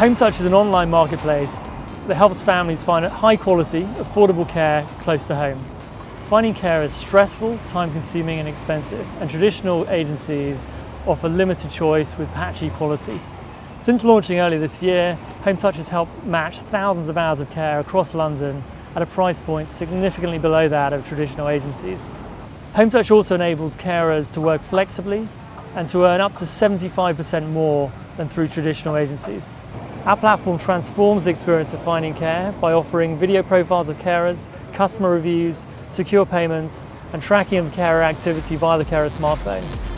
HomeTouch is an online marketplace that helps families find high quality, affordable care close to home. Finding care is stressful, time consuming and expensive and traditional agencies offer limited choice with patchy quality. Since launching early this year, HomeTouch has helped match thousands of hours of care across London at a price point significantly below that of traditional agencies. HomeTouch also enables carers to work flexibly and to earn up to 75% more than through traditional agencies. Our platform transforms the experience of finding care by offering video profiles of carers, customer reviews, secure payments and tracking of carer activity via the carer smartphone.